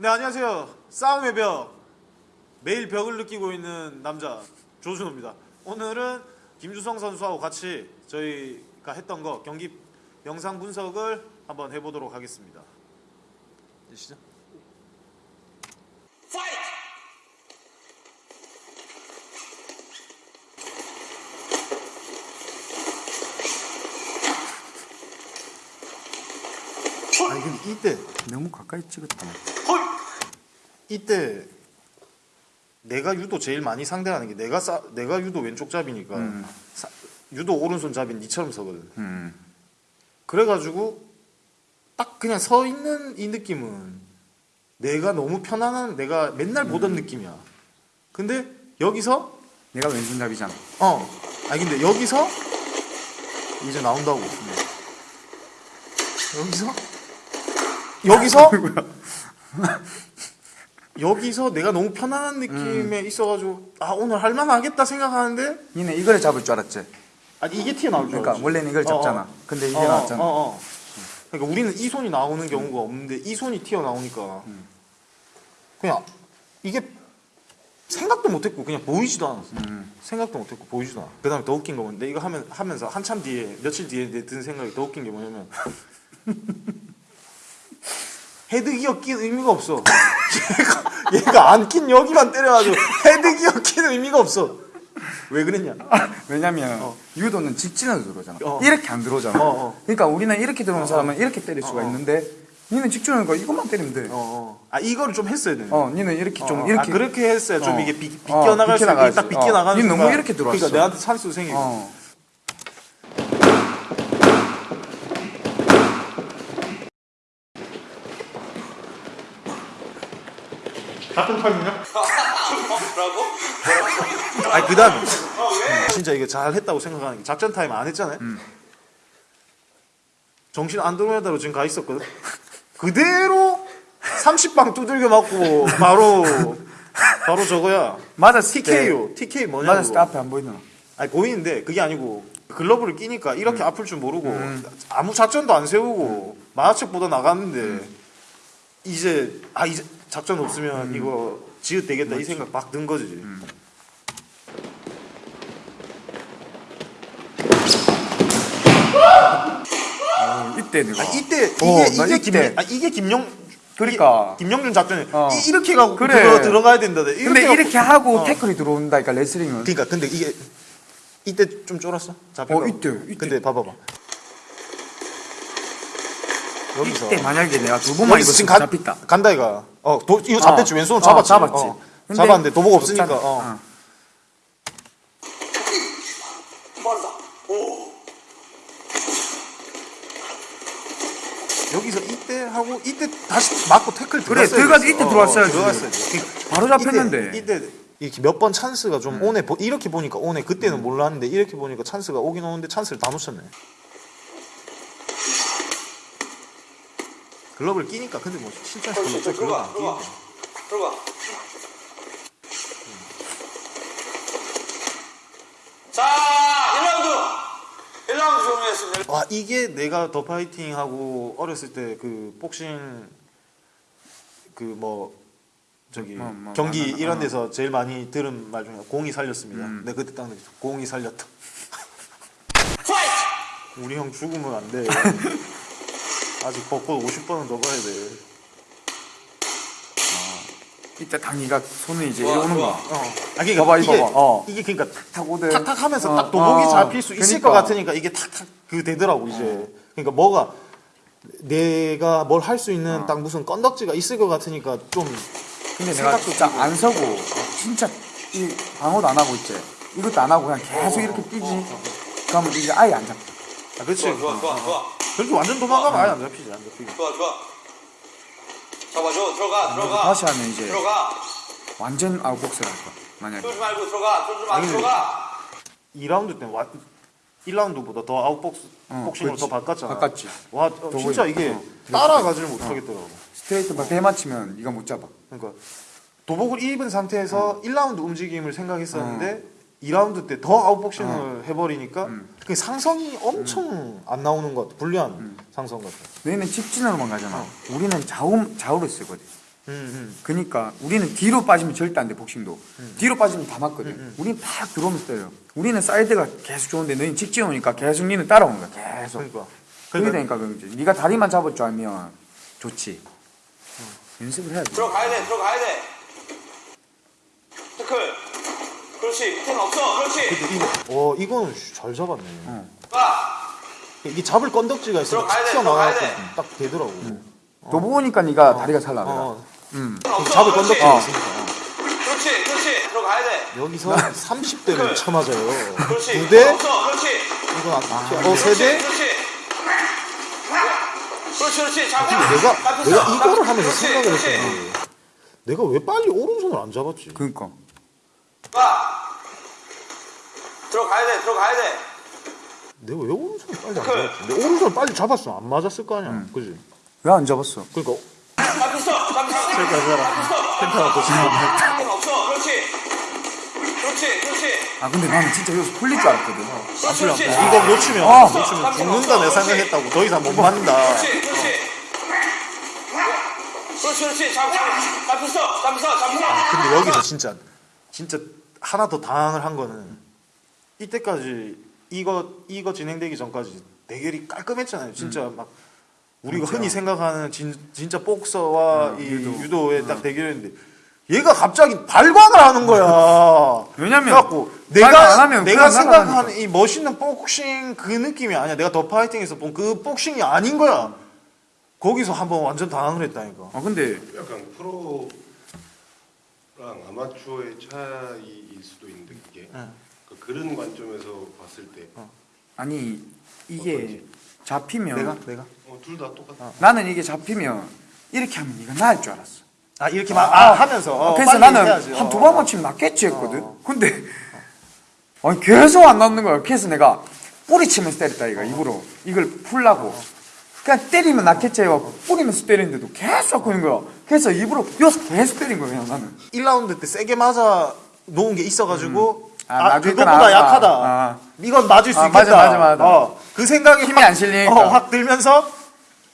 네 안녕하세요. 싸움의 벽. 매일 벽을 느끼고 있는 남자 조준호입니다. 오늘은 김주성 선수하고 같이 저희가 했던 거 경기 영상 분석을 한번 해보도록 하겠습니다. 시죠. 아니 근데 이때 너무 가까이 찍었다. 이때 내가 유도 제일 많이 상대하는 게 내가 싸, 내가 유도 왼쪽 잡이니까 음. 사- 유도 오른손 잡인 니처럼 서거든. 음. 그래가지고 딱 그냥 서 있는 이 느낌은 내가 너무 편안한 내가 맨날 보던 느낌이야. 근데 여기서 내가 왼손잡이잖아. 어 아니 근데 여기서 이제 나온다고. 여기서 여기서 여기서 내가 너무 편안한 느낌에 있어가지고 아 오늘 할만하겠다 생각하는데 니네 이걸 잡을 줄 알았지. 아니 이게 튀어나올 줄 그러니까 알았지. 원래는 이걸 잡잖아. 어, 어. 근데 이게 어, 나왔잖아. 어, 어. 그러니까 우리는 이 손이 나오는 경우가 없는데 이 손이 튀어나오니까 음. 그냥 이게 생각도 못했고 그냥 보이지도 않았어. 음. 생각도 못했고 보이지도 않아. 그 다음에 더 웃긴 건 뭔데 이거 하면 하면서 한참 뒤에 며칠 뒤에 내 든 생각이 더 웃긴 게 뭐냐면 헤드기어 낀 의미가 없어. 얘가 얘가 안 낀 여기만 때려가지고 헤드기어 낀 의미가 없어. 왜 그랬냐? 왜냐면 어. 유도는 직진으로 들어오잖아. 어. 이렇게 안 들어오잖아. 어, 어. 그러니까 우리는 이렇게 들어오는 사람은 이렇게 때릴 수가 어, 어. 있는데 니는 직진하니까 이것만 때리면 돼. 어, 어. 아 이거를 좀 했어야 되네. 어, 니는 이렇게 좀 어, 이렇게 아, 그렇게 했어야 좀 어. 이게 비, 어, 비껴나갈 수 있게. 딱 비껴 나가는 어. 니 너무 이렇게 들어왔어. 그러니까 내한테 찬스 생기고 같은 타임이냐? 뭐라고? 아니 그 다음에 진짜 이거 잘 했다고 생각하는 게 작전 타임 안 했잖아요? 정신 안 들어오다로 지금 가 있었거든? 그대로 30방 두들겨 맞고 바로 바로 저거야. 맞았을 때 TK요 TK 뭐냐고. 맞았을 때 앞에 안 보이나? 아니 보이는데 그게 아니고 글러브를 끼니까 이렇게 아플 줄 모르고 아무 작전도 안 세우고 마하책보다 나갔는데 이제 아 이제 작전 없으면 이거 지읒 되겠다 이 생각 막 든 거지. 어, 이때 내가 아 이때 이게 어, 나 이게 김. 아 이게 김영 그러니까. 이게 김영준 작전이 어. 이, 이렇게 가고 그래. 들어 들어가야 된다. 이렇게 근데 하고- 이렇게 하고 어. 태클이 들어온다니까 레슬링은. 그러니까 근데 이게 이때 좀 쫄았어? 잡힐 어, 거. 이때, 이때. 근데 봐봐봐. 여기서 이때 만약에 내가 두 번만 이거 지금 가, 잡혔다. 간다 이가. 어, 도, 이거 잡혔지. 어. 왼손으로 어, 잡았지. 잡았지. 어. 잡았는데 도복 없으니까. 어. 어. 여기서 이때 하고 이때 다시 맞고 태클 그래, 들어가서. 이때 어, 들어왔어야지. 들어갔어야지. 그- 바로 잡혔는데. 이때, 이렇게 몇 번 찬스가 좀 오네. 보- 이렇게 보니까 오네. 그때는 몰랐는데 이렇게 보니까 찬스가 오긴 오는데 찬스를 다 놓쳤네. 글러브를 끼니까 근데 뭐 어, 진짜 들어가, 글러브 안 들어가. 끼는데. 들어가. 자, 1라운드. 1라운드 종료했습니다. 와 이게 내가 더 파이팅 하고 어렸을 때 그 복싱 그 뭐 저기 뭐, 뭐, 경기 많아, 이런 어. 데서 제일 많이 들은 말 중에 공이 살렸습니다. 음. 내가 그때 딱 느꼈어. 공이 살렸다. 우리 형 죽으면 안 돼. 아직 벚꽃 50번은 더 가야 돼. 이때 당이가 손을 이제 좋아, 이러는 좋아. 거야. 어. 아 그러니까 봐봐, 이게 이거 봐. 어. 이게 그러니까 탁탁 오대. 탁탁 하면서 어, 딱 도복이 어, 잡힐 수 있을 그러니까. 것 같으니까 이게 탁탁 그 되더라고 이제. 그러니까 뭐가 내가 뭘 할 수 있는 어. 딱 무슨 건덕지가 있을 것 같으니까 좀 근데 내가 생각도 진짜 끼고. 안 서고 진짜 이 방어도 안 하고 있지. 이것도 안 하고 그냥 계속 이렇게 뛰지. 그러면 이게 아예 안 잡혀. 아, 그렇지. 좋아, 좋아, 좋아, 좋아. 그렇게 완전 도망가면 아예 안 잡히지, 안 잡히지. 좋아, 좋아. 잡아줘. 들어가, 들어가. 다시 하면 이제 들어가. 완전 아웃복싱을 할 거야. 만약에. 쫄지 말고 들어가. 쫄지 말고 아니, 들어가. 2라운드 때는 와, 1라운드보다 더 아웃복스 어, 복싱으로 그렇지. 더 바꿨잖아. 바꿨지. 와, 어, 더 진짜 이게 어, 따라가지를 못하겠더라고. 스트레이트 막 대맞히면 네가 못 잡아. 그러니까 도복을 입은 상태에서 1라운드 움직임을 생각했었는데 2라운드 때 더 아웃복싱을 해버리니까 그 상성이 엄청 안 나오는 것 같아. 불리한 상성 같아. 너희는 직진으로만 가잖아. 우리는 좌우 좌우로 쓰거든. 음, 그니까 우리는 뒤로 빠지면 절대 안 돼 복싱도. 뒤로 빠지면 다 맞거든. 우리는 팍 들어오면서 때려 우리는 사이드가 계속 좋은데 너희는 직진 오니까 계속 니는 따라오는 거야 음. 계속. 그러니까. 그게 그러니까 되니까 그지. 네가 다리만 잡을 줄 알면 좋지. 연습을 해야지. 들어가야 돼 들어가야 돼. 태클 그렇지 밑에는 없어 그렇지 근데 이거 어잘 잡았네. 가 이게 잡을 건덕지가 돼, 튀어나와서 들어가야 돼. 딱 되더라고. 너 보니까 네가 다리가 잘 나더라 어, 음. 없어 잡을 건덕지가 어. 있으니까. 그렇지 그렇지 들어가야 돼 여기서 30대를 쳐맞아요. 그렇지 두 대? 없어 그렇지 이건 안 튀어. 어, 그렇지, 세 대? 그렇지 그렇지 그렇지 잡아 내가 잡혔어, 내가 이거를 잡혔어. 하면서 그렇지, 생각을. 했더니 내가 왜 빨리 오른손을 안 잡았지? 그니까 가 들어가야 돼 들어가야 돼. 내가 왜 오른손을 빨리 안 잡았지? 내 오른손을 빨리 잡았으면 안 맞았을 거 아니야. 그지? 왜 안 잡았어? 그러니까 잡혔어 잡혔어. 그러니까 그거라. 펜타가 또 지금 없어. 그렇지. 그렇지 그렇지. 아 근데 나는 진짜 여기서 풀릴 줄 알았거든. 그렇지 그렇지. 이거 놓치면 아. 놓치면 죽는다 내 생각했다고. 더 이상 못 맞는다. 그렇지 그렇지. 그렇지 그렇지. 잡 잡혔어 잡혔어 잡혔어. 근데 여기서 진짜 진짜 하나 더 당황을 한 거는 이때까지 이거 이거 진행되기 전까지 대결이 깔끔했잖아요. 진짜 음. 막 우리가 흔히 생각하는 진, 진짜 복서와 음, 이 유도. 의딱 대결이었는데 얘가 갑자기 발광을 하는 거야. 왜냐면 그래갖고 내가 하면 내가 생각하는. 이 멋있는 복싱 그 느낌이 아니야. 내가 더 파이팅에서 본 그 복싱이 아닌 거야. 거기서 한번 완전 당황을 했다니까. 아 근데 약간 프로랑 아마추어의 차이일 수도 있는데 그게 응. 그 그런 관점에서 봤을 때. 아니 이게 잡히면 내가? 내가? 어, 둘 다 똑같아. 나는 이게 잡히면 이렇게 하면 네가 나을 줄 알았어. 아 이렇게 막 아, 하면서. 어, 그래서 나는. 한두 어. 번만 치면 낫겠지 했거든. 근데 아니 계속 안 낫는 거야. 그래서 내가 뿌리 치면서 때렸다 이거 입으로. 이걸 풀라고. 그냥 때리면 낫겠지 해갖고 뿌리면서 때리는데도 계속 하는 거야. 그래서 입으로 계속 때린 거야 그냥 나는. 1라운드 때 세게 맞아 놓은 게 있어가지고 아, 아, 그거보다 나왔다. 약하다. 아. 이건 맞을 수 아, 있겠다. 맞아, 맞아, 맞아. 어, 그 생각이 힘이 확, 안 실리니까. 어, 확 들면서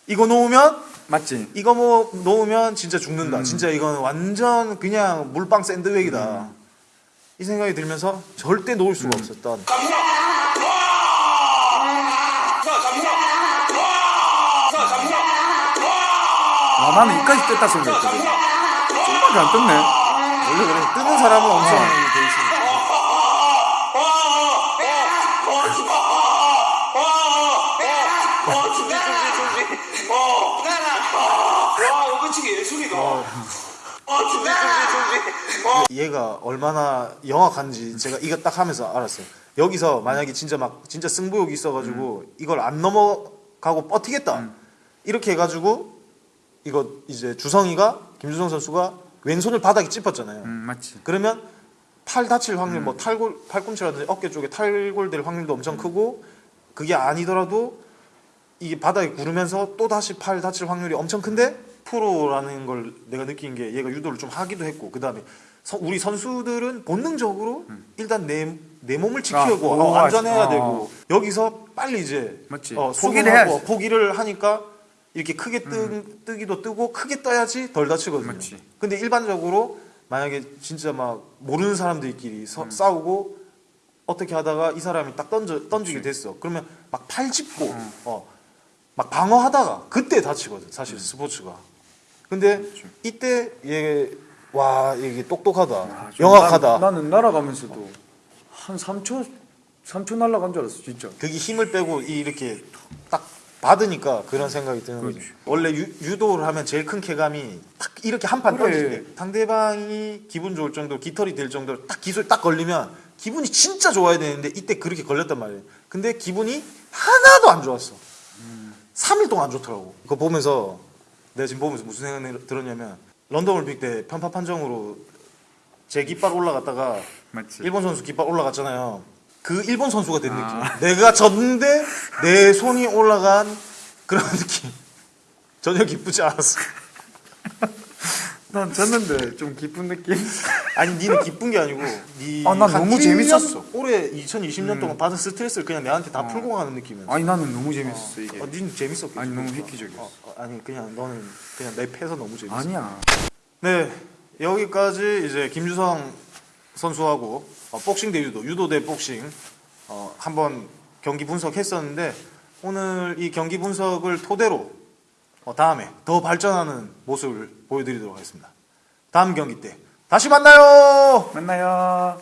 이거 놓으면 맞지? 이거 뭐 놓으면 진짜 죽는다. 음. 진짜 이건 완전 그냥 물방 샌드백이다. 이 생각이 들면서 절대 놓을 수가 음. 없었던. 아 나는 이까지 떴다 생각했거든 정말 안 떴네 원래 그래 뜨는 사람은 엄청 어. 돼 있으니까. 어, 준비, 준비, 준비. 어, 끝이기 예술이다. 어, 준비, 준비, 준비. 어. 얘가 얼마나 영악한지 제가 이거 딱 하면서 알았어요. 여기서 만약에 진짜 막 진짜 승부욕이 있어가지고 이걸 안 넘어가고 버티겠다 이렇게 해가지고 이거 이제 주성이가 김주성 선수가 왼손을 바닥에 찝었잖아요. 음 맞지 그러면 팔 다칠 확률 뭐 탈골 팔꿈치라든지 어깨 쪽에 탈골될 확률도 엄청 크고 그게 아니더라도 이게 바닥에 구르면서 또 다시 팔 다칠 확률이 엄청 큰데 프로라는 걸 내가 느낀 게 얘가 유도를 좀 하기도 했고 그 다음에 우리 선수들은 본능적으로 일단 내, 내 몸을 지키고 아, 어, 오, 안전해야 아, 되고 여기서 빨리 이제 맞지. 어, 포기를 하고. 포기를 하니까 이렇게 크게 뜨, 뜨기도 뜨고 크게 떠야지 덜 다치거든요. 맞지. 근데 일반적으로 만약에 진짜 막 모르는 사람들끼리 서- 싸우고 어떻게 하다가 이 사람이 딱 던져 던지게 됐어. 그러면 막 팔 짚고 어, 막 방어하다가 그때 다치거든. 사실 스포츠가. 근데 이때 얘 와 이게 똑똑하다. 아, 좀 영악하다. 나, 나는 날아가면서도 한 3초 3초 날아간 줄 알았어 진짜 그게 힘을 빼고 이- 이렇게 딱 받으니까 그런 생각이 드는 거지. 그렇지. 원래 유, 도를 하면 제일 큰 쾌감이 딱 이렇게 한판 그래. 던질 때 상대방이 기분 좋을 정도로 깃털이 될 정도로 딱 기술 딱 걸리면 기분이 진짜 좋아야 되는데 이때 그렇게 걸렸단 말이에요. 근데 기분이 하나도 안 좋았어. 3일 동안 안 좋더라고. 그거 보면서 내가 지금 보면서 무슨 생각이 들었냐면 런던 올림픽 때 편파 판정으로 제 깃발 올라갔다가 맞지 일본 선수 깃발 올라갔잖아요. 그 일본 선수가 된 아. 느낌. 내가 졌는데 내 손이 올라간 그런 느낌. 전혀 기쁘지 않았어. 난 졌는데 좀 기쁜 느낌 아니 니는 기쁜 게 아니고 니 아, 난 너무 1년 재밌었어. 올해 2020년 동안 받은 스트레스를 그냥 내한테 다 풀고 가는 느낌이었어. 아니 나는 너무 재밌었어 이게 어, 니는 재밌었겠지. 아니, 너무 그러니까. 획기적이었어. 어, 어, 아니 그냥 너는 그냥 내 패서 너무 재밌어. 아니야 네, 여기까지 이제 김주성 선수하고 어, 복싱 대 유도, 유도 대 복싱 어, 한번 경기 분석했었는데 오늘 이 경기 분석을 토대로 어, 다음에 더 발전하는 모습을 보여드리도록 하겠습니다. 다음 경기 때 다시 만나요. 만나요.